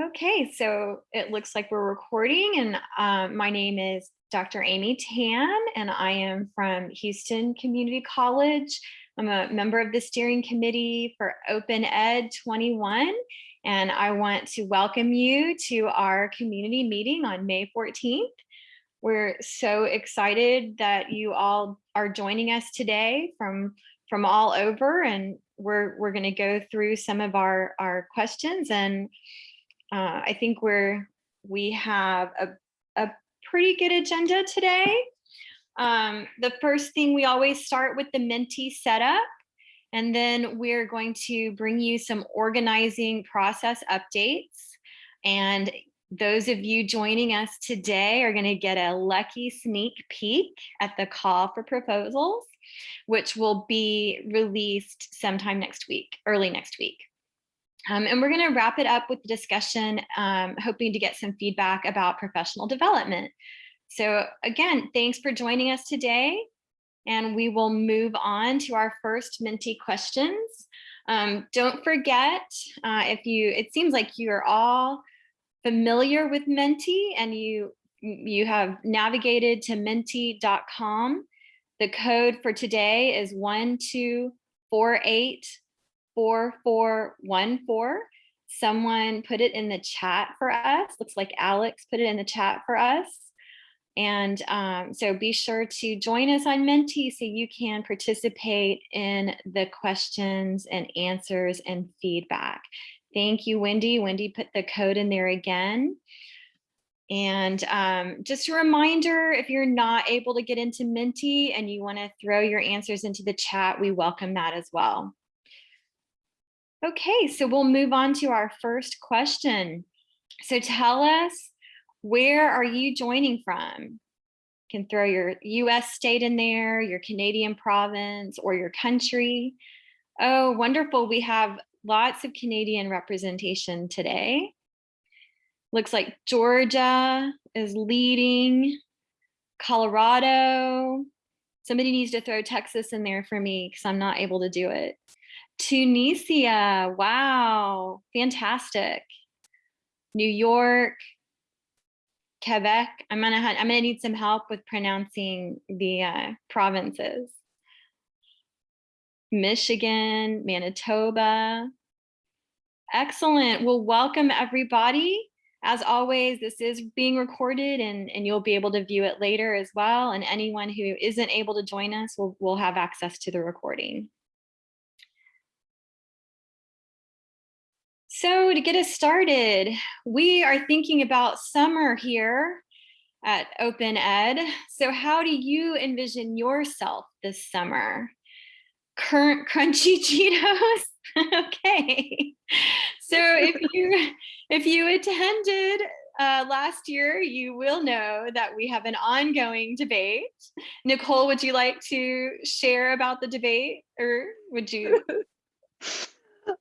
Okay, so it looks like we're recording and um, my name is Dr. Amy Tan and I am from Houston Community College. I'm a member of the steering committee for Open Ed 21 and I want to welcome you to our community meeting on May 14th. We're so excited that you all are joining us today from from all over and we're we're going to go through some of our our questions and uh, I think we're we have a, a pretty good agenda today. Um, the first thing we always start with the Menti setup, and then we're going to bring you some organizing process updates. And those of you joining us today are going to get a lucky sneak peek at the call for proposals, which will be released sometime next week, early next week. Um, and we're going to wrap it up with the discussion, um, hoping to get some feedback about professional development. So again, thanks for joining us today. And we will move on to our first Menti questions. Um, don't forget, uh, if you, it seems like you're all familiar with Menti and you, you have navigated to menti.com. The code for today is 1248 4414. Someone put it in the chat for us. Looks like Alex put it in the chat for us. And um, so be sure to join us on Menti so you can participate in the questions and answers and feedback. Thank you, Wendy. Wendy put the code in there again. And um, just a reminder, if you're not able to get into Menti and you wanna throw your answers into the chat, we welcome that as well. Okay, so we'll move on to our first question. So tell us, where are you joining from? You can throw your US state in there, your Canadian province, or your country. Oh, wonderful. We have lots of Canadian representation today. Looks like Georgia is leading, Colorado. Somebody needs to throw Texas in there for me because I'm not able to do it. Tunisia, wow, fantastic. New York, Quebec. I'm gonna I'm gonna need some help with pronouncing the uh, provinces. Michigan, Manitoba. Excellent. Well, welcome everybody. As always, this is being recorded and, and you'll be able to view it later as well. And anyone who isn't able to join us will, will have access to the recording. So to get us started, we are thinking about summer here at Open Ed. So how do you envision yourself this summer? Current crunchy Cheetos? okay. So if you if you attended uh, last year, you will know that we have an ongoing debate. Nicole, would you like to share about the debate or would you?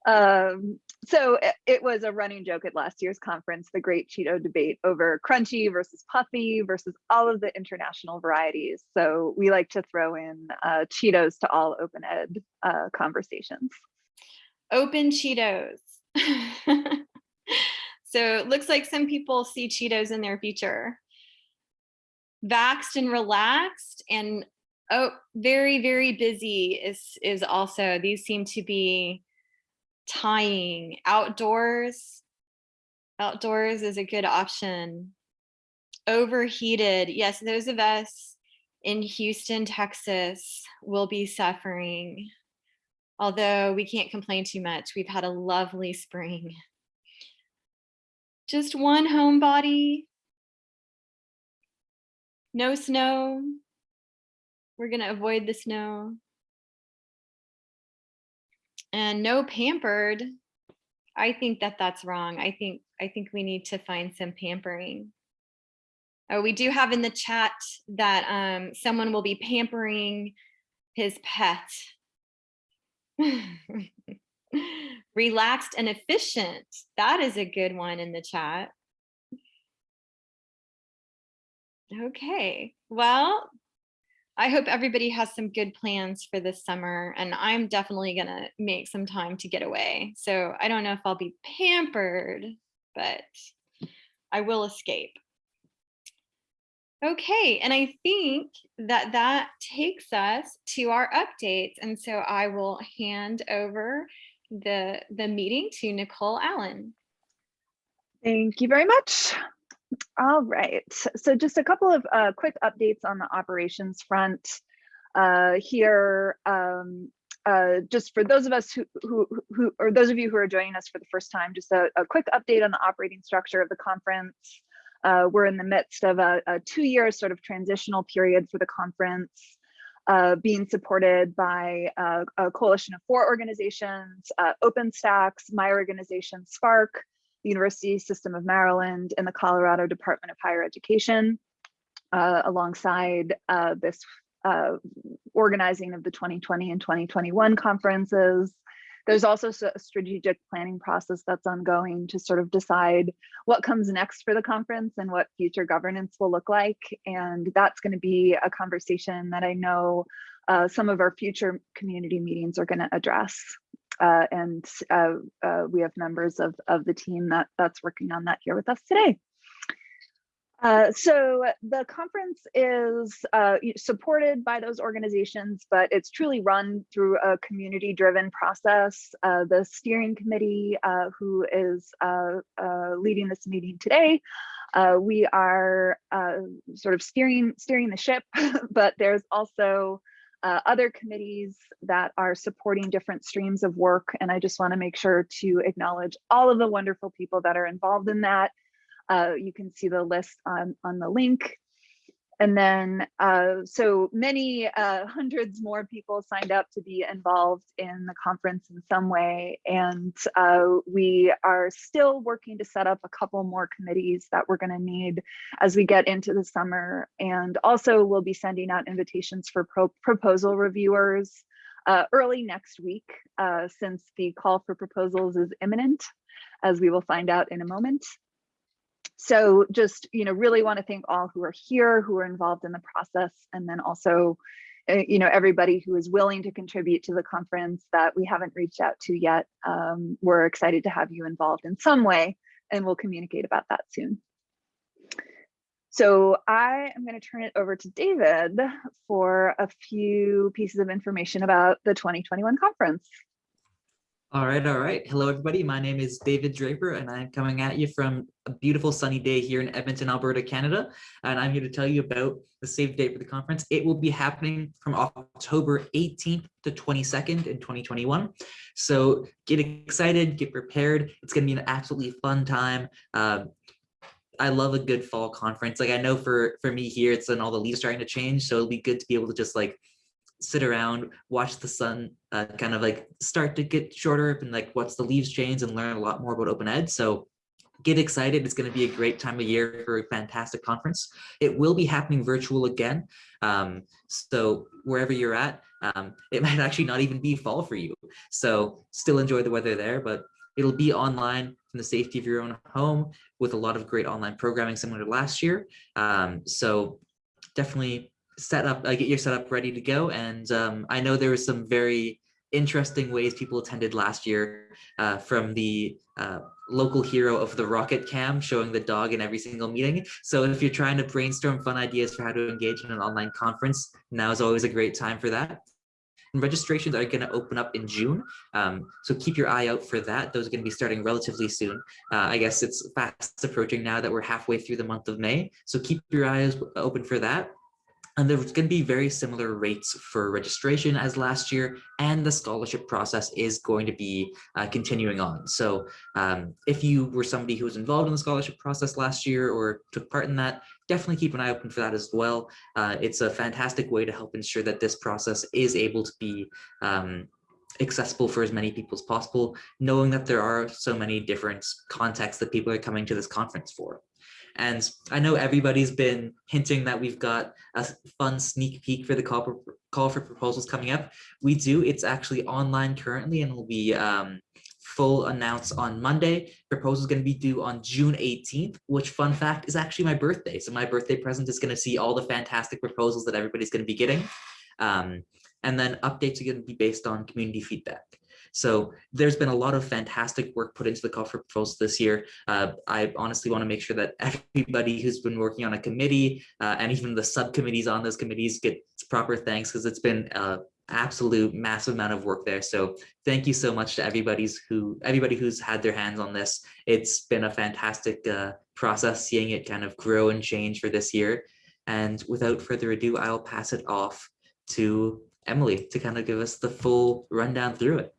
um, so it, was a running joke at last year's conference, the great Cheeto debate over crunchy versus puffy versus all of the international varieties. So we like to throw in uh, Cheetos to all open ed uh, conversations. Open Cheetos. so it looks like some people see Cheetos in their future. Vaxxed and relaxed and oh, very, very busy is, is also, these seem to be tying. Outdoors outdoors is a good option. Overheated yes those of us in houston texas will be suffering. Although we can't complain too much we've had a lovely spring. Just one homebody no snow. We're going to avoid the snow and no pampered i think that that's wrong. I think i think we need to find some pampering. Oh we do have in the chat that um someone will be pampering his pet. Relaxed and efficient. That is a good one in the chat. Okay well I hope everybody has some good plans for this summer and I'm definitely gonna make some time to get away. So I don't know if I'll be pampered, but I will escape. Okay, and I think that that takes us to our updates. And so I will hand over the, the meeting to Nicole Allen. Thank you very much. All right, so just a couple of uh, quick updates on the operations front uh, here. Um, uh, just for those of us who, who, who, or those of you who are joining us for the first time, just a, a quick update on the operating structure of the conference. Uh, we're in the midst of a, a two-year sort of transitional period for the conference, uh, being supported by uh, a coalition of four organizations, uh, OpenStax, my organization, SPARC, the University System of Maryland, and the Colorado Department of Higher Education, uh, alongside uh, this organizing of the 2020 and 2021 conferences, there's also a strategic planning process that's ongoing to sort of decide what comes next for the conference and what future governance will look like. And that's going to be a conversation that I know uh, some of our future community meetings are going to address. Uh, and uh, uh, we have members of, of the team that that's working on that here with us today. Uh, so the conference is uh, supported by those organizations, but it's truly run through a community driven process. Uh, the steering committee, who is leading this meeting today, we are sort of steering steering the ship, but there's also other committees that are supporting different streams of work. And I just wanna make sure to acknowledge all of the wonderful people that are involved in that. Uh, you can see the list on, on the link. And then, uh, so many uh, hundreds more people signed up to be involved in the conference in some way. And uh, we are still working to set up a couple more committees that we're gonna need as we get into the summer. And also we'll be sending out invitations for pro proposal reviewers uh, early next week, uh, since the call for proposals is imminent, as we will find out in a moment so just you know really want to thank all who are here who are involved in the process and then also uh, you know everybody who is willing to contribute to the conference that we haven't reached out to yet um, we're excited to have you involved in some way and we'll communicate about that soon so I am going to turn it over to David for a few pieces of information about the 2021 conference. All right, all right. Hello, everybody. My name is David Draper, and I'm coming at you from a beautiful sunny day here in Edmonton, Alberta, Canada. And I'm here to tell you about the save date for the conference. It will be happening from October 18th to 22nd in 2021. So get excited, get prepared. It's going to be an absolutely fun time. Uh, I love a good fall conference. Like I know for for me here, it's when all the leaves starting to change. So it'll be good to be able to just like sit around, watch the sun uh, kind of like start to get shorter and like what's the leaves change and learn a lot more about open ed. So get excited. It's going to be a great time of year for a fantastic conference. It will be happening virtual again. Um, so wherever you're at, um, it might actually not even be fall for you. So still enjoy the weather there, but it'll be online from the safety of your own home with a lot of great online programming similar to last year. Um, so definitely set up, uh, get your setup ready to go. And um, I know there was some very interesting ways people attended last year uh, from the uh, local hero of the rocket cam showing the dog in every single meeting. So if you're trying to brainstorm fun ideas for how to engage in an online conference, now is always a great time for that. And registrations are going to open up in June, um, so keep your eye out for that. Those are going to be starting relatively soon. Uh, I guess it's fast approaching now that we're halfway through the month of May, so keep your eyes open for that. And there's going to be very similar rates for registration as last year, and the scholarship process is going to be uh, continuing on. So um, if you were somebody who was involved in the scholarship process last year or took part in that, definitely keep an eye open for that as well. Uh, it's a fantastic way to help ensure that this process is able to be um, accessible for as many people as possible, knowing that there are so many different contexts that people are coming to this conference for. And I know everybody's been hinting that we've got a fun sneak peek for the call for, call for proposals coming up. We do. It's actually online currently and will be um, full announced on Monday. Proposal is going to be due on June 18th, which fun fact is actually my birthday. So my birthday present is going to see all the fantastic proposals that everybody's going to be getting. Um, and then updates are going to be based on community feedback. So there's been a lot of fantastic work put into the call for proposals this year. Uh, I honestly want to make sure that everybody who's been working on a committee uh, and even the subcommittees on those committees get proper thanks because it's been an absolute massive amount of work there. So thank you so much to everybody's who everybody who's had their hands on this. It's been a fantastic uh, process seeing it kind of grow and change for this year. And without further ado, I'll pass it off to Emily to kind of give us the full rundown through it.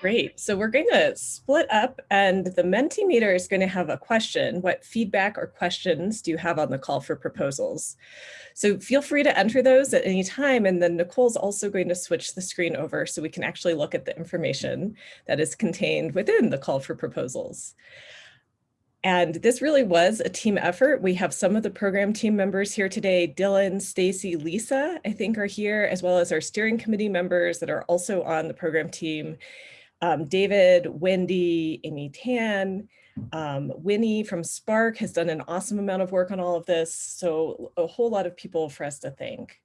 Great. So we're going to split up and the Mentimeter is going to have a question. What feedback or questions do you have on the call for proposals? So feel free to enter those at any time. And then Nicole's also going to switch the screen over so we can actually look at the information that is contained within the call for proposals. And this really was a team effort. We have some of the program team members here today, Dylan, Stacy, Lisa, I think are here, as well as our steering committee members that are also on the program team um, David, Wendy, Amy Tan, um, Winnie from SPARC has done an awesome amount of work on all of this. So a whole lot of people for us to thank.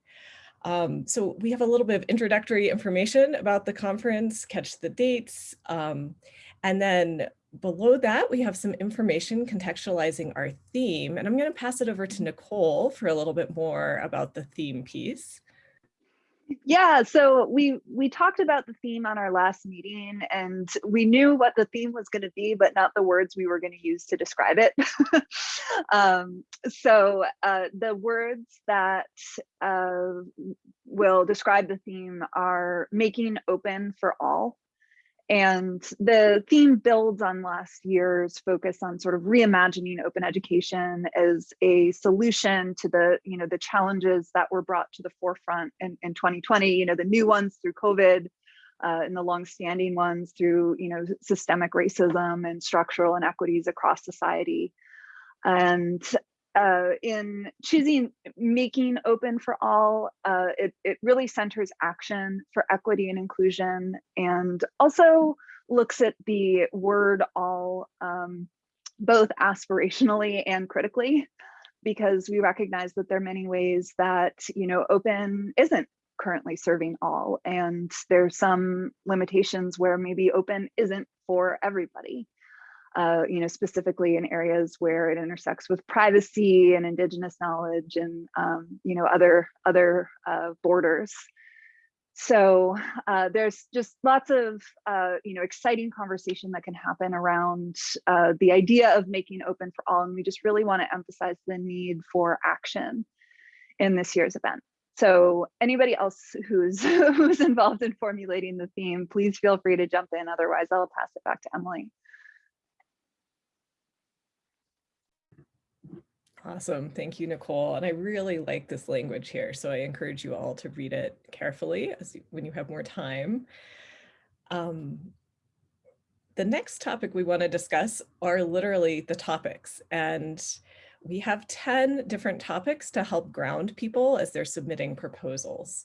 Um, so we have a little bit of introductory information about the conference, catch the dates. Um, and then below that, we have some information contextualizing our theme. And I'm going to pass it over to Nicole for a little bit more about the theme piece. Yeah, so we we talked about the theme on our last meeting and we knew what the theme was going to be, but not the words we were going to use to describe it. um, so uh, the words that uh, will describe the theme are making open for all and the theme builds on last year's focus on sort of reimagining open education as a solution to the, you know, the challenges that were brought to the forefront in, in 2020, you know, the new ones through COVID uh, and the longstanding ones through, you know, systemic racism and structural inequities across society. And uh, in choosing making open for all, uh, it, it really centers action for equity and inclusion and also looks at the word all um, both aspirationally and critically because we recognize that there are many ways that you know open isn't currently serving all and there's some limitations where maybe open isn't for everybody uh, you know, specifically in areas where it intersects with privacy and indigenous knowledge and, um, you know, other, other uh, borders. So uh, there's just lots of, uh, you know, exciting conversation that can happen around uh, the idea of making open for all. And we just really want to emphasize the need for action in this year's event. So anybody else who's who's involved in formulating the theme, please feel free to jump in. Otherwise, I'll pass it back to Emily. Awesome. Thank you, Nicole. And I really like this language here. So I encourage you all to read it carefully as you, when you have more time. Um, the next topic we want to discuss are literally the topics. And we have 10 different topics to help ground people as they're submitting proposals.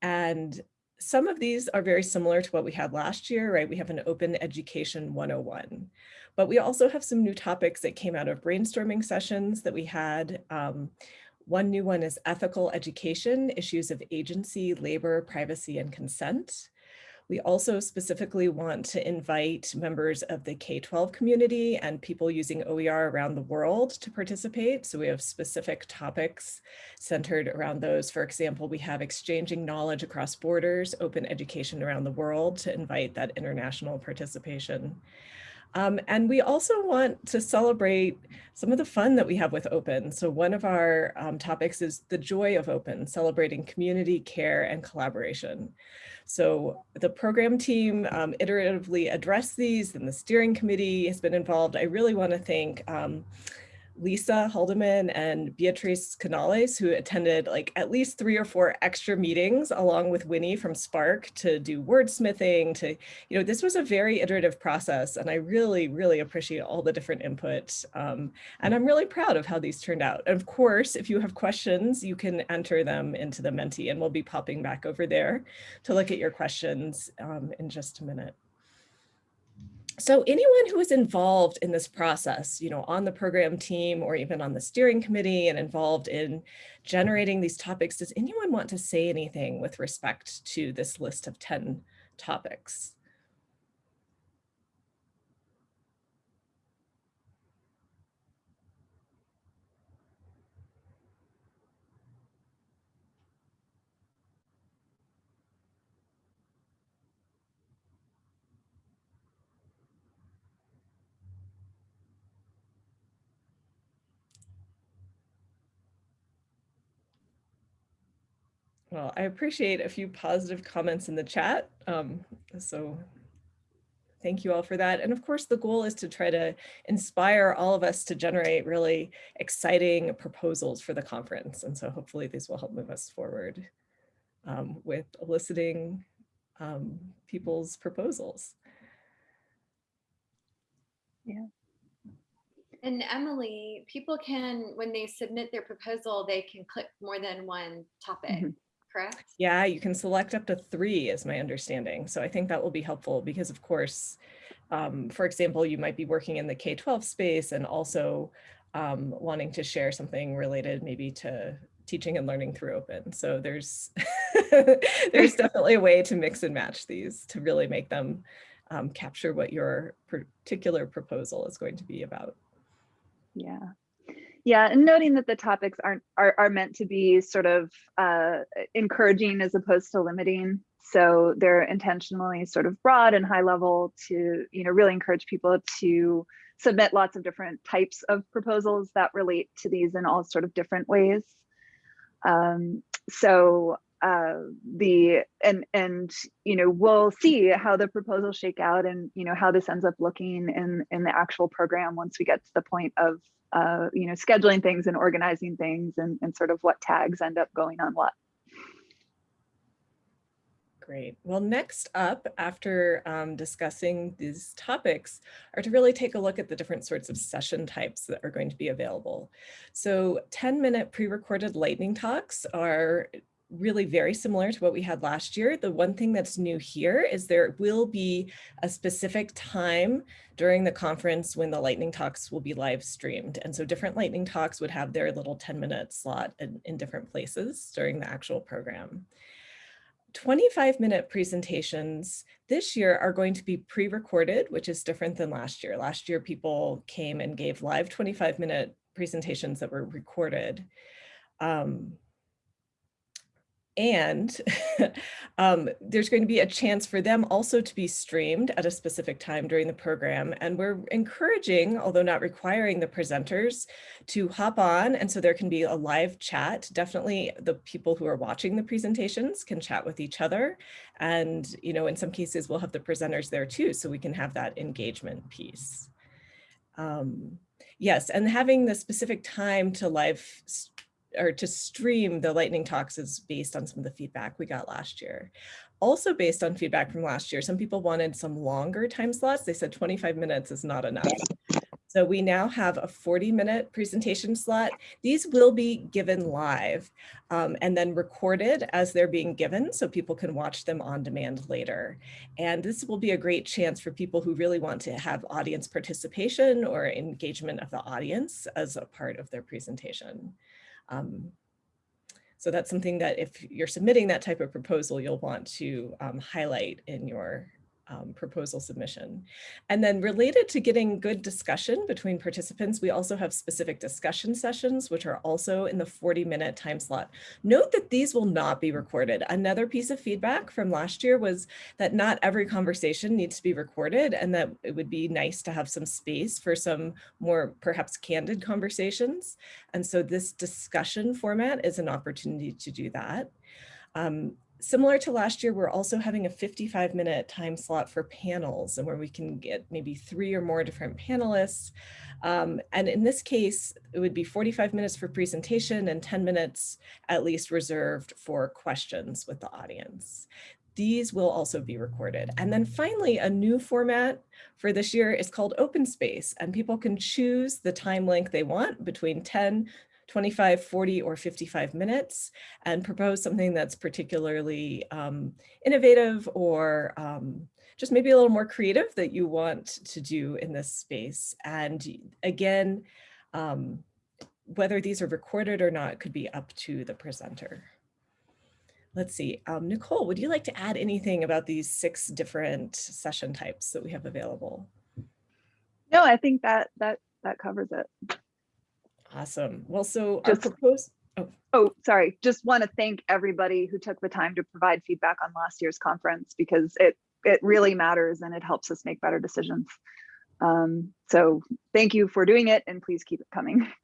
And some of these are very similar to what we had last year, right? We have an open education 101. But we also have some new topics that came out of brainstorming sessions that we had. Um, one new one is ethical education, issues of agency, labor, privacy, and consent. We also specifically want to invite members of the K-12 community and people using OER around the world to participate. So we have specific topics centered around those. For example, we have exchanging knowledge across borders, open education around the world to invite that international participation. Um, and we also want to celebrate some of the fun that we have with open. So one of our um, topics is the joy of open, celebrating community care and collaboration. So the program team um, iteratively addressed these and the steering committee has been involved. I really want to thank um, Lisa Haldeman and Beatrice Canales, who attended like at least three or four extra meetings along with Winnie from SPARC to do wordsmithing to, you know, this was a very iterative process. And I really, really appreciate all the different input. Um, and I'm really proud of how these turned out. And of course, if you have questions, you can enter them into the Menti and we'll be popping back over there to look at your questions um, in just a minute. So anyone who is involved in this process, you know, on the program team or even on the steering committee and involved in generating these topics, does anyone want to say anything with respect to this list of 10 topics? Well, I appreciate a few positive comments in the chat. Um, so thank you all for that. And of course, the goal is to try to inspire all of us to generate really exciting proposals for the conference. And so hopefully these will help move us forward um, with eliciting um, people's proposals. Yeah. And Emily, people can, when they submit their proposal, they can click more than one topic, Mhm. Correct? Yeah, you can select up to three is my understanding. So I think that will be helpful because of course, um, for example, you might be working in the K-12 space and also um, wanting to share something related maybe to teaching and learning through open. So there's there's definitely a way to mix and match these to really make them um, capture what your particular proposal is going to be about. Yeah. Yeah, and noting that the topics aren't are, are meant to be sort of uh, encouraging as opposed to limiting. So they're intentionally sort of broad and high level to, you know, really encourage people to submit lots of different types of proposals that relate to these in all sort of different ways. Um, so uh, the and and you know we'll see how the proposals shake out and you know how this ends up looking in in the actual program once we get to the point of uh, you know scheduling things and organizing things and, and sort of what tags end up going on what. Great. Well, next up, after um, discussing these topics, are to really take a look at the different sorts of session types that are going to be available. So 10 minute pre-recorded lightning talks are really very similar to what we had last year. The one thing that's new here is there will be a specific time during the conference when the lightning talks will be live streamed. And so different lightning talks would have their little 10 minute slot in, in different places during the actual program. 25 minute presentations this year are going to be pre-recorded, which is different than last year. Last year, people came and gave live 25 minute presentations that were recorded. Um, and um, there's going to be a chance for them also to be streamed at a specific time during the program. And we're encouraging, although not requiring the presenters to hop on. And so there can be a live chat. Definitely the people who are watching the presentations can chat with each other. And, you know, in some cases we'll have the presenters there too, so we can have that engagement piece. Um, yes, and having the specific time to live or to stream the lightning talks is based on some of the feedback we got last year. Also based on feedback from last year, some people wanted some longer time slots. They said 25 minutes is not enough. So we now have a 40 minute presentation slot. These will be given live um, and then recorded as they're being given so people can watch them on demand later. And this will be a great chance for people who really want to have audience participation or engagement of the audience as a part of their presentation. Um, so that's something that if you're submitting that type of proposal, you'll want to um, highlight in your um, proposal submission. And then related to getting good discussion between participants, we also have specific discussion sessions, which are also in the 40 minute time slot. Note that these will not be recorded. Another piece of feedback from last year was that not every conversation needs to be recorded and that it would be nice to have some space for some more perhaps candid conversations. And so this discussion format is an opportunity to do that. Um, similar to last year, we're also having a 55 minute time slot for panels and where we can get maybe three or more different panelists. Um, and in this case, it would be 45 minutes for presentation and 10 minutes at least reserved for questions with the audience. These will also be recorded. And then finally, a new format for this year is called open space and people can choose the time length they want between 10 25, 40, or 55 minutes and propose something that's particularly um, innovative or um, just maybe a little more creative that you want to do in this space. And again, um, whether these are recorded or not could be up to the presenter. Let's see, um, Nicole, would you like to add anything about these six different session types that we have available? No, I think that that that covers it. Awesome. Well, so Just- our proposed, oh, Oh, sorry. Just want to thank everybody who took the time to provide feedback on last year's conference because it it really matters and it helps us make better decisions. Um, so thank you for doing it and please keep it coming.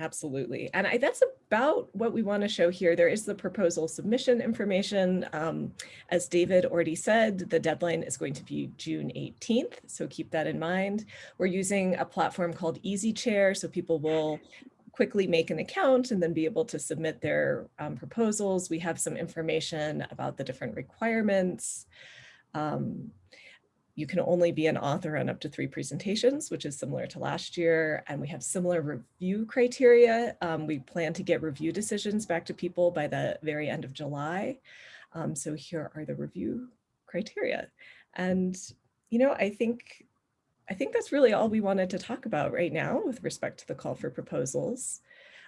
Absolutely. And I, that's about what we want to show here. There is the proposal submission information. Um, as David already said, the deadline is going to be June 18th. So keep that in mind. We're using a platform called EasyChair. So people will quickly make an account and then be able to submit their um, proposals. We have some information about the different requirements. Um, you can only be an author on up to three presentations, which is similar to last year. And we have similar review criteria. Um, we plan to get review decisions back to people by the very end of July. Um, so here are the review criteria. And, you know, I think, I think that's really all we wanted to talk about right now with respect to the call for proposals.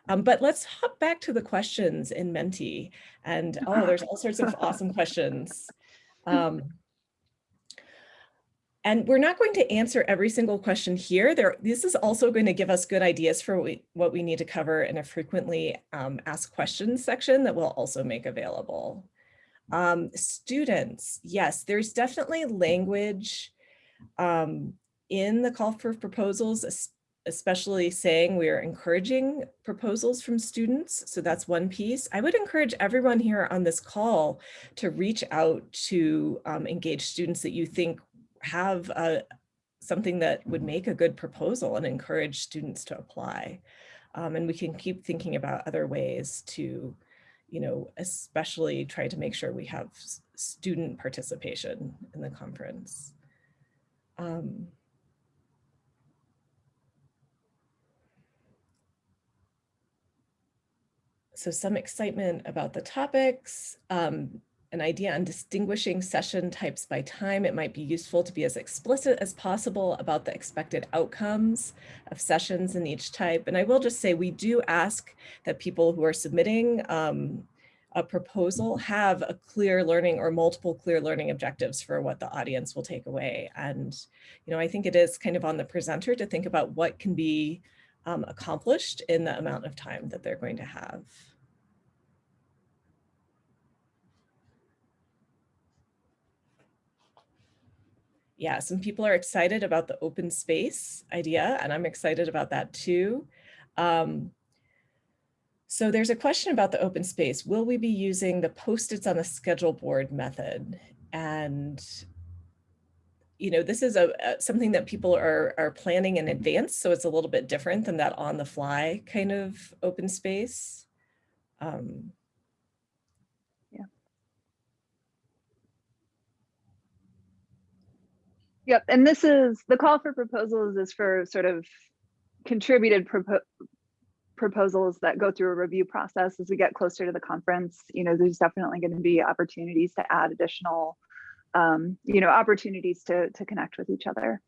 Um, but let's hop back to the questions in Menti. And oh, there's all sorts of awesome questions. And we're not going to answer every single question here. There, this is also going to give us good ideas for what we, what we need to cover in a frequently um, asked questions section that we'll also make available. Um, students, yes, there's definitely language um, in the call for proposals, especially saying we are encouraging proposals from students. So that's one piece. I would encourage everyone here on this call to reach out to um, engage students that you think have a, something that would make a good proposal and encourage students to apply. Um, and we can keep thinking about other ways to, you know, especially try to make sure we have student participation in the conference. Um, so some excitement about the topics. Um, an idea on distinguishing session types by time, it might be useful to be as explicit as possible about the expected outcomes of sessions in each type. And I will just say we do ask that people who are submitting um, a proposal have a clear learning or multiple clear learning objectives for what the audience will take away. And, you know, I think it is kind of on the presenter to think about what can be um, accomplished in the amount of time that they're going to have. Yeah, some people are excited about the open space idea, and I'm excited about that too. Um, so there's a question about the open space. Will we be using the post-its on the schedule board method? And, you know, this is a, a, something that people are, are planning in advance, so it's a little bit different than that on the fly kind of open space. Um, Yep, and this is the call for proposals is for sort of contributed propo proposals that go through a review process as we get closer to the conference. You know, there's definitely going to be opportunities to add additional, um, you know, opportunities to to connect with each other.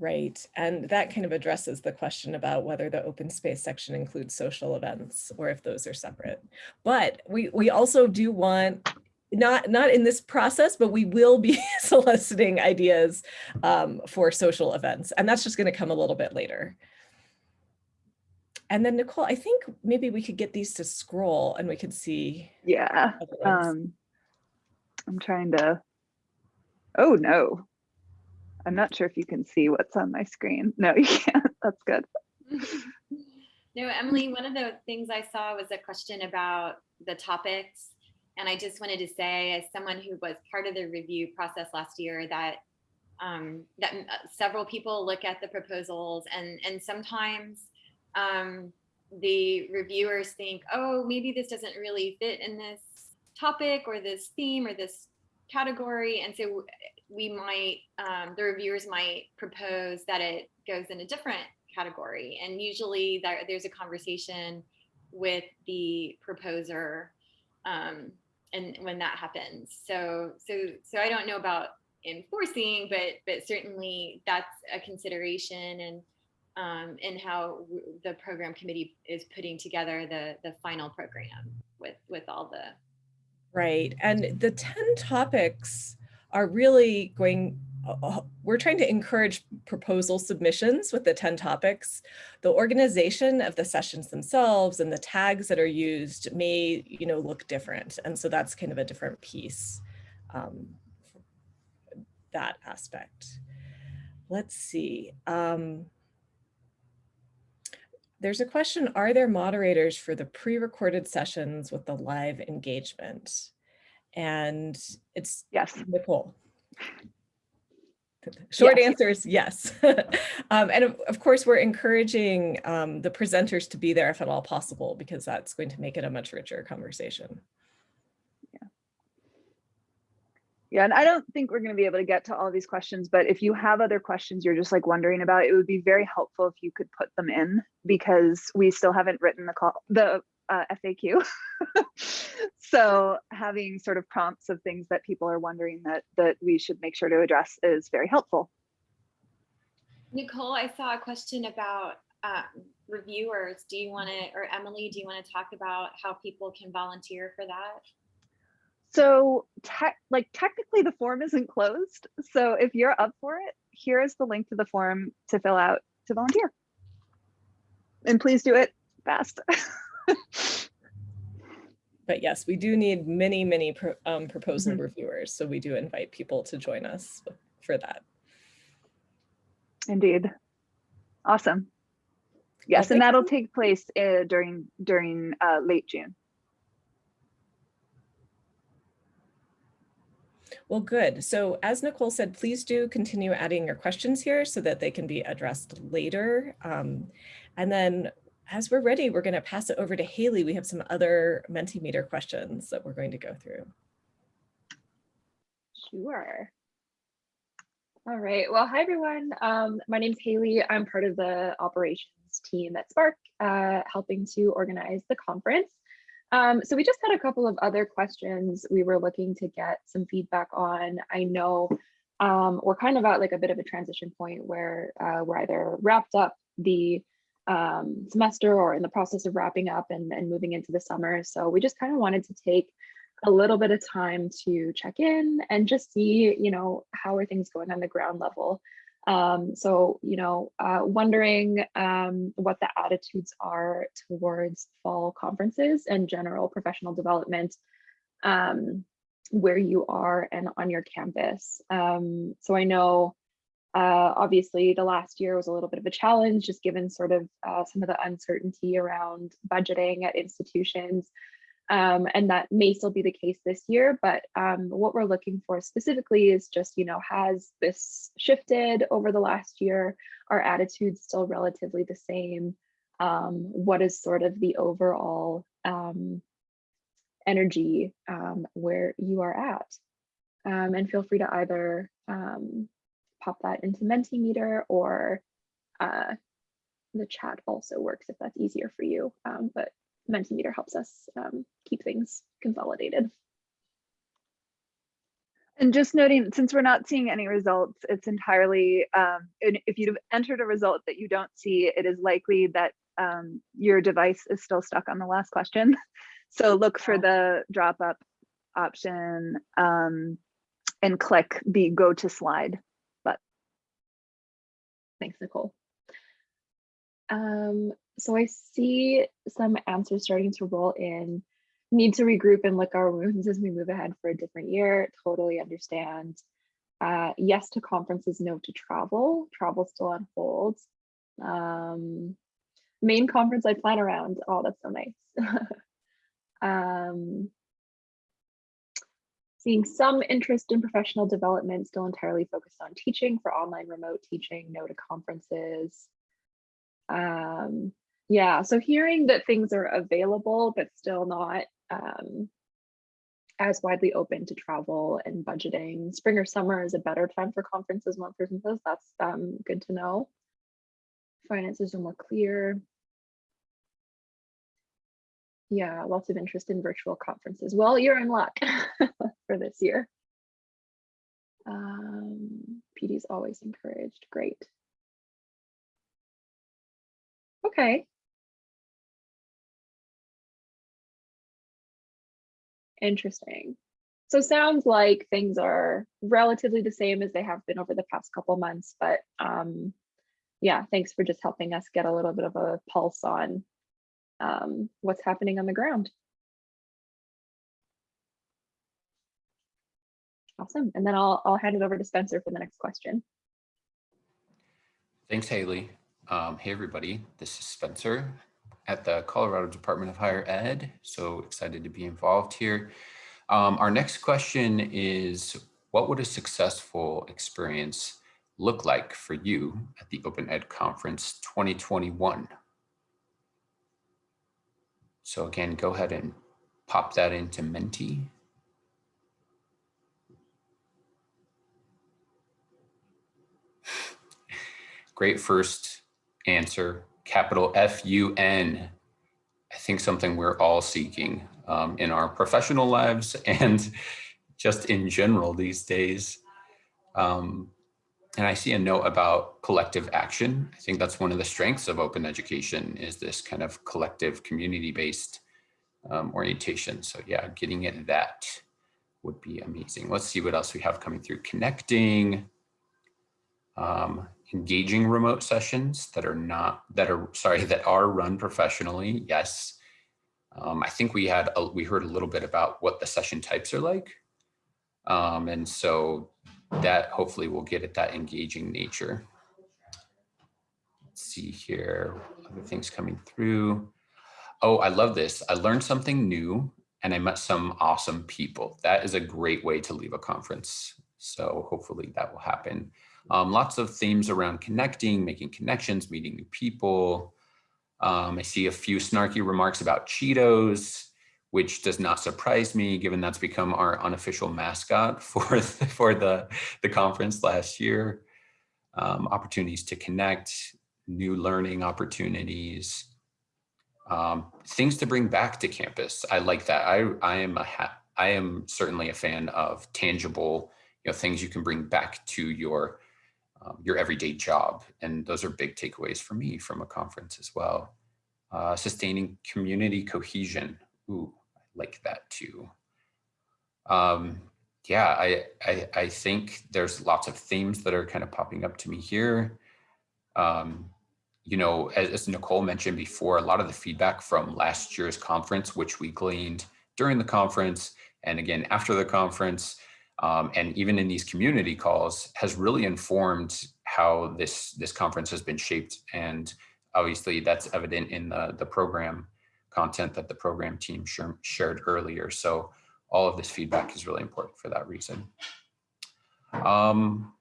Right, and that kind of addresses the question about whether the open space section includes social events or if those are separate. But we, we also do want not not in this process, but we will be soliciting ideas um, for social events. And that's just going to come a little bit later. And then Nicole, I think maybe we could get these to scroll and we could see. Yeah. Um, I'm trying to, oh no. I'm not sure if you can see what's on my screen. No, you can't. That's good. no, Emily, one of the things I saw was a question about the topics and I just wanted to say, as someone who was part of the review process last year, that um, that uh, several people look at the proposals, and and sometimes um, the reviewers think, oh, maybe this doesn't really fit in this topic or this theme or this category, and so we might um, the reviewers might propose that it goes in a different category, and usually there, there's a conversation with the proposer um, and when that happens. So so so I don't know about enforcing, but but certainly that's a consideration and um, and how the program committee is putting together the the final program with with all the right and the 10 topics are really going we're trying to encourage proposal submissions with the 10 topics. The organization of the sessions themselves and the tags that are used may, you know, look different. And so that's kind of a different piece, um, that aspect. Let's see. Um, there's a question, are there moderators for the pre-recorded sessions with the live engagement? And it's Yes. Nicole. Short Yes. answer is yes. Um, and of, of course, we're encouraging um, the presenters to be there if at all possible, because that's going to make it a much richer conversation. Yeah. Yeah, and I don't think we're going to be able to get to all these questions, but if you have other questions you're just like wondering about, it would be very helpful if you could put them in because we still haven't written the call, the uh, FAQ. so having sort of prompts of things that people are wondering that that we should make sure to address is very helpful. Nicole, I saw a question about um, reviewers. Do you want to, or Emily, do you want to talk about how people can volunteer for that? So tech like technically the form isn't closed. So if you're up for it, here is the link to the form to fill out to volunteer. And please do it fast. But yes, we do need many, many pro- um, proposal Mhm. reviewers. So we do invite people to join us for that. Indeed. Awesome. Yes, and that'll take place uh, during during uh, late June. Well, good. So as Nicole said, please do continue adding your questions here so that they can be addressed later. Um, and then as we're ready, we're going to pass it over to Haley. We have some other Mentimeter questions that we're going to go through. Sure. All right. Well, hi, everyone. Um, my name's Haley. I'm part of the operations team at SPARC, uh, helping to organize the conference. Um, so we just had a couple of other questions we were looking to get some feedback on. I know um, we're kind of at like a bit of a transition point where uh, we're either wrapped up the um, semester or in the process of wrapping up and, and moving into the summer. So we just kind of wanted to take a little bit of time to check in and just see, you know, how are things going on the ground level. Um, so, you know, uh, wondering um, what the attitudes are towards fall conferences and general professional development um, where you are and on your campus. Um, so I know uh, obviously the last year was a little bit of a challenge just given sort of uh, some of the uncertainty around budgeting at institutions. Um, and that may still be the case this year, but um, what we're looking for specifically is just, you know, has this shifted over the last year? Are attitudes still relatively the same? Um, what is sort of the overall um, energy um, where you are at? Um, and feel free to either pop that into Mentimeter or uh, the chat also works if that's easier for you. Um, but Mentimeter helps us um, keep things consolidated. And just noting, since we're not seeing any results, it's entirely, um, if you've entered a result that you don't see, it is likely that um, your device is still stuck on the last question. So look for the drop up option um, and click the go to slide. Thanks, Nicole. Um, so I see some answers starting to roll in. Need to regroup and lick our wounds as we move ahead for a different year. Totally understand. Uh, yes to conferences, no to travel. Travel still on hold. Um, main conference I plan around. Oh, that's so nice. um, seeing some interest in professional development, still entirely focused on teaching for online remote teaching, no to conferences. Um, yeah, so hearing that things are available, but still not um, as widely open to travel and budgeting. Spring or summer is a better time for conferences, one person says, that's um, good to know. Finances are more clear. Yeah, lots of interest in virtual conferences. Well, you're in luck for this year. Um, PD is always encouraged. Great. Okay. Interesting. So sounds like things are relatively the same as they have been over the past couple months, but um, yeah, thanks for just helping us get a little bit of a pulse on um, what's happening on the ground. Awesome. And then I'll, I'll hand it over to Spencer for the next question. Thanks, Haley. Um, hey, everybody, this is Spencer at the Colorado Department of Higher Ed. So excited to be involved here. Um, our next question is, what would a successful experience look like for you at the Open Ed Conference 2021? So again, go ahead and pop that into Menti. Great first answer, capital F-U-N. I think something we're all seeking um, in our professional lives and just in general these days. Um, and I see a note about collective action. I think that's one of the strengths of open education is this kind of collective community-based um, orientation. So yeah, getting at that would be amazing. Let's see what else we have coming through. Connecting, um, engaging remote sessions that are not, that are, sorry, that are run professionally. Yes. Um, I think we had, a, we heard a little bit about what the session types are like. Um, and so that hopefully will get at that engaging nature. Let's see here, other things coming through. Oh, I love this. I learned something new and I met some awesome people. That is a great way to leave a conference. So hopefully that will happen. Um, lots of themes around connecting, making connections, meeting new people. Um, I see a few snarky remarks about Cheetos, which does not surprise me given that's become our unofficial mascot for the, for the, the conference last year. Um, opportunities to connect, new learning opportunities, um, things to bring back to campus. I like that. I, I am a I am certainly a fan of tangible, you know, things you can bring back to your um, your everyday job. And those are big takeaways for me from a conference as well. Uh, sustaining community cohesion. Ooh, like that too. Um, yeah, I, I, I think there's lots of themes that are kind of popping up to me here. Um, you know, as, as, Nicole mentioned before, a lot of the feedback from last year's conference, which we gleaned during the conference and again after the conference, um, and even in these community calls, has really informed how this this conference has been shaped. And obviously, that's evident in the the program content that the program team shared earlier. So all of this feedback is really important for that reason. Um,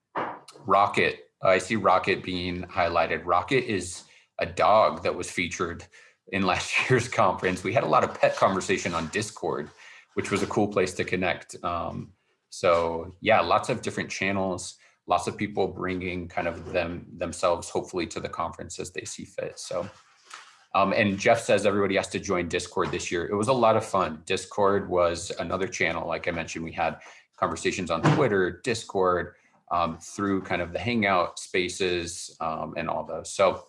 Rocket I see Rocket being highlighted. Rocket is a dog that was featured in last year's conference. We had a lot of pet conversation on Discord, which was a cool place to connect. Um, so yeah, lots of different channels, lots of people bringing kind of them themselves, hopefully to the conference as they see fit. So, um, and Jeff says everybody has to join Discord this year. It was a lot of fun. Discord was another channel. Like I mentioned, we had conversations on Twitter, Discord, um, through kind of the hangout spaces um, and all those. So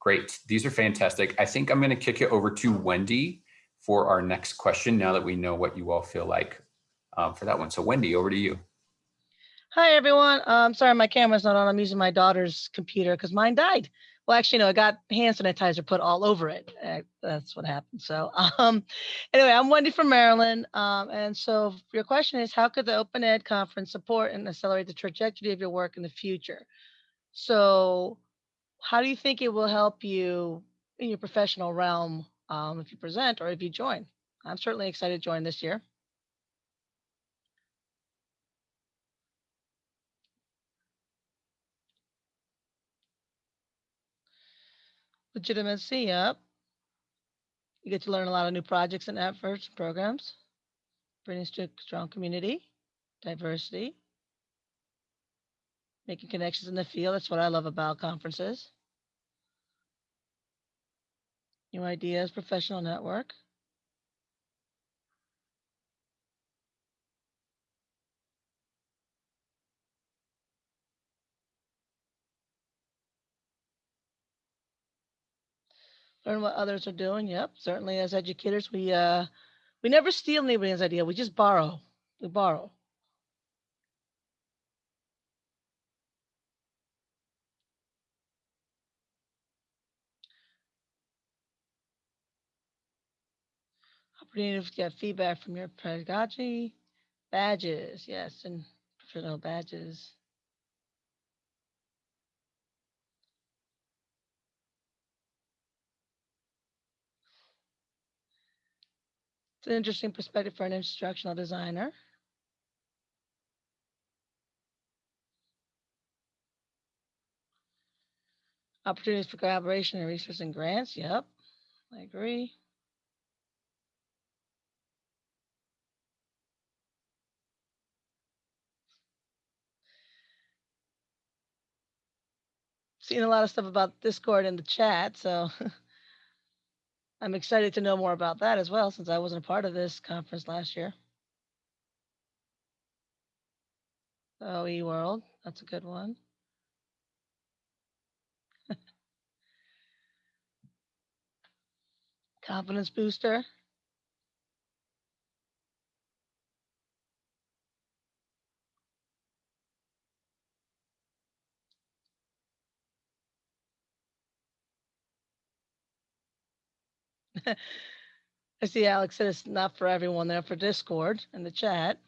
great, these are fantastic. I think I'm gonna kick it over to Wendy for our next question now that we know what you all feel like um, for that one. So Wendy, over to you. Hi, everyone. Um, sorry, my camera's not on. I'm using my daughter's computer because mine died. Well, actually, no, I got hand sanitizer put all over it. Uh, that's what happened. So um, anyway, I'm Wendy from Maryland. Um, and so your question is, how could the Open Ed Conference support and accelerate the trajectory of your work in the future? So how do you think it will help you in your professional realm um, if you present or if you join? I'm certainly excited to join this year. Legitimacy, yep. You get to learn a lot of new projects and efforts programs. Bringing to a strong community, diversity, making connections in the field. That's what I love about conferences. New ideas, professional network. Learn what others are doing. Yep, certainly as educators, we uh, we never steal anybody's idea. We just borrow. We borrow. Opportunity to get feedback from your pedagogy, badges, yes, and professional badges. It's an interesting perspective for an instructional designer. Opportunities for collaboration and research and grants. Yep, I agree. Seen a lot of stuff about Discord in the chat, so I'm excited to know more about that as well, since I wasn't a part of this conference last year. Oh, OE World, that's a good one. Confidence booster. I see Alex said it's not for everyone there for Discord in the chat.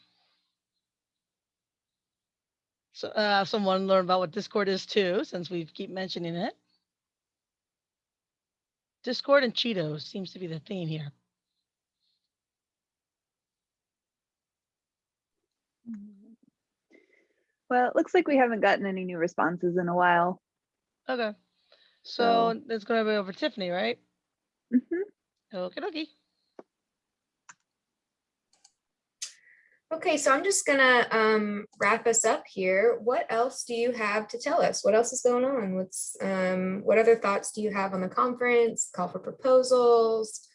So uh, someone learn about what Discord is too, since we keep mentioning it. Discord and Cheetos seems to be the theme here. Well, it looks like we haven't gotten any new responses in a while. Okay. So it's gonna be over Tiffany, right? Okay, dokie. Okay, so I'm just gonna um, wrap us up here. What else do you have to tell us? What else is going on? What's um, what other thoughts do you have on the conference? Call for proposals?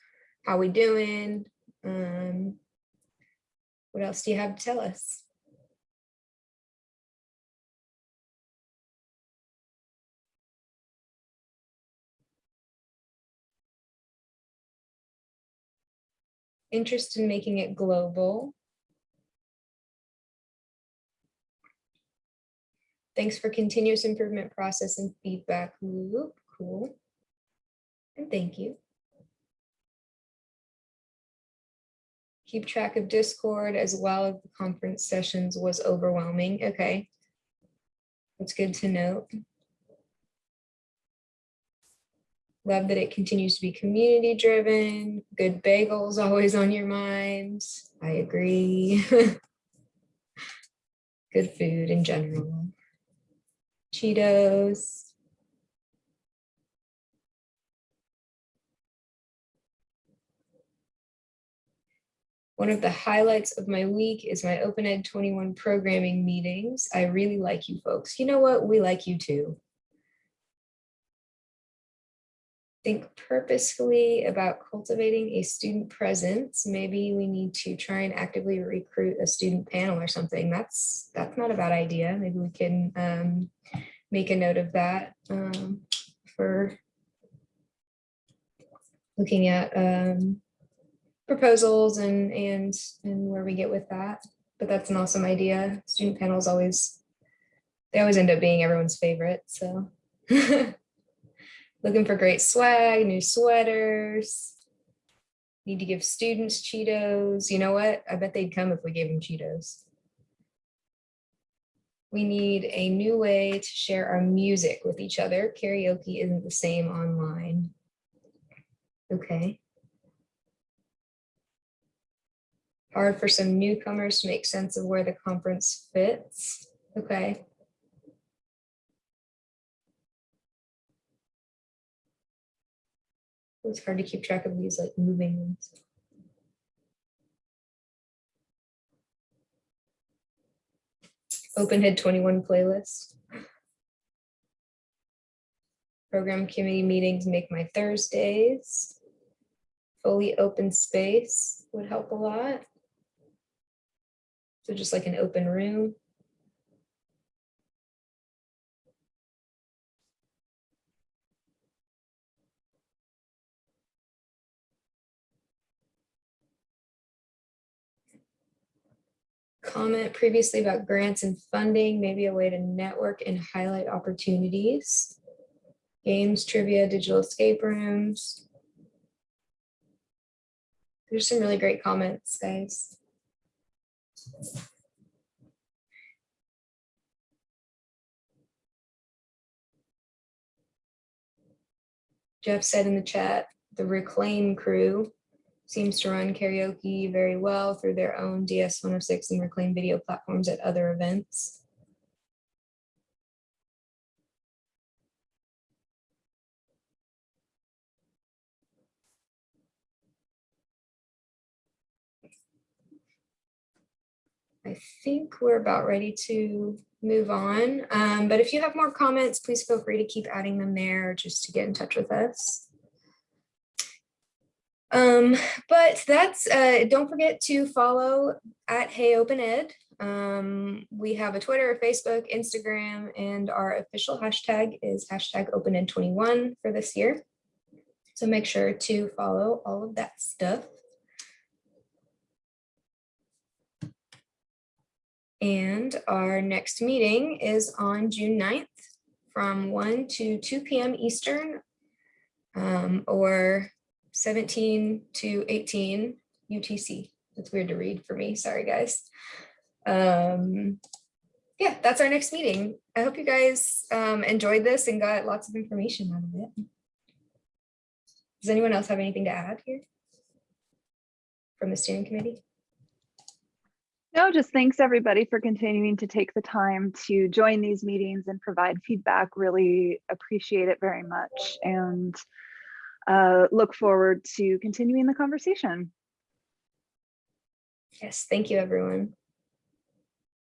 How we doing? Um, what else do you have to tell us? Interest in making it global. Thanks for continuous improvement process and feedback loop. Cool. And thank you. Keep track of Discord as well as the conference sessions was overwhelming. Okay. That's good to note. Love that it continues to be community driven. Good bagels always on your minds. I agree. Good food in general. Cheetos. One of the highlights of my week is my Open Ed 21 programming meetings. I really like you folks. You know what? We like you too. Think purposefully about cultivating a student presence. Maybe we need to try and actively recruit a student panel or something. That's that's not a bad idea. Maybe we can um, make a note of that um, for looking at um, proposals and and and where we get with that. But that's an awesome idea. Student panels always they always end up being everyone's favorite. So looking for great swag, new sweaters. Need to give students Cheetos. You know what? I bet they'd come if we gave them Cheetos. We need a new way to share our music with each other. Karaoke isn't the same online. Okay. Hard for some newcomers to make sense of where the conference fits. Okay. It's hard to keep track of these like moving ones. Open Ed 21 playlist. Program committee meetings make my Thursdays. Fully open space would help a lot. So just like an open room. Comment previously about grants and funding, maybe a way to network and highlight opportunities. Games, trivia, digital escape rooms. There's some really great comments, guys. Jeff said in the chat, the reclaim crew. Seems to run karaoke very well through their own DS 106 and Reclaim video platforms at other events. I think we're about ready to move on. Um, but if you have more comments, please feel free to keep adding them there just to get in touch with us. Um, but that's, uh, don't forget to follow at Hey Open Ed. Um, we have a Twitter, Facebook, Instagram, and our official hashtag is hashtag Open OpenEd21 for this year. So make sure to follow all of that stuff. And our next meeting is on June 9th from 1 to 2 p.m. Eastern um, or 17 to 18 UTC. It's weird to read for me. Sorry, guys. Um, yeah, that's our next meeting. I hope you guys um, enjoyed this and got lots of information out of it. Does anyone else have anything to add here from the steering committee? No, just thanks everybody for continuing to take the time to join these meetings and provide feedback. Really appreciate it very much and uh, look forward to continuing the conversation. Yes, thank you, everyone.